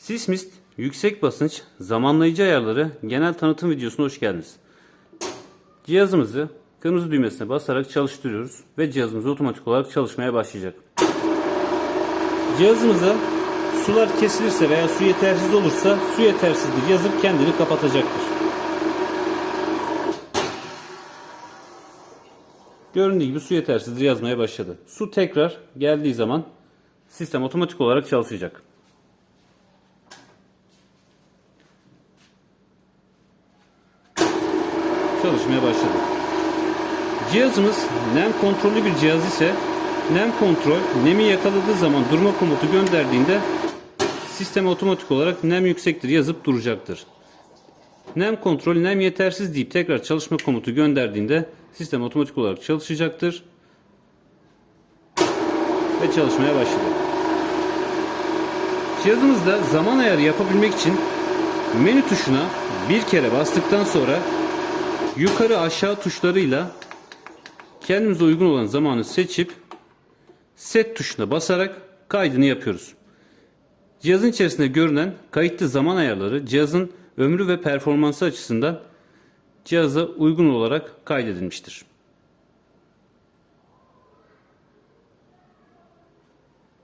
Sismist yüksek basınç zamanlayıcı ayarları genel tanıtım videosuna hoş geldiniz. Cihazımızı kırmızı düğmesine basarak çalıştırıyoruz ve cihazımız otomatik olarak çalışmaya başlayacak. Cihazımıza sular kesilirse veya su yetersiz olursa su yetersizdir yazıp kendini kapatacaktır. Göründüğü gibi su yetersizdir yazmaya başladı. Su tekrar geldiği zaman sistem otomatik olarak çalışacak. Çalışmaya başladı. Cihazımız nem kontrollü bir cihaz ise nem kontrol nemi yakaladığı zaman durma komutu gönderdiğinde sistem otomatik olarak nem yüksektir yazıp duracaktır. Nem kontrol nem yetersiz deyip tekrar çalışma komutu gönderdiğinde sistem otomatik olarak çalışacaktır ve çalışmaya başladı. Cihazımızda zaman ayarı yapabilmek için menü tuşuna bir kere bastıktan sonra yukarı aşağı tuşlarıyla kendimize uygun olan zamanı seçip set tuşuna basarak kaydını yapıyoruz. Cihazın içerisinde görünen kayıtlı zaman ayarları cihazın ömrü ve performansı açısından cihaza uygun olarak kaydedilmiştir.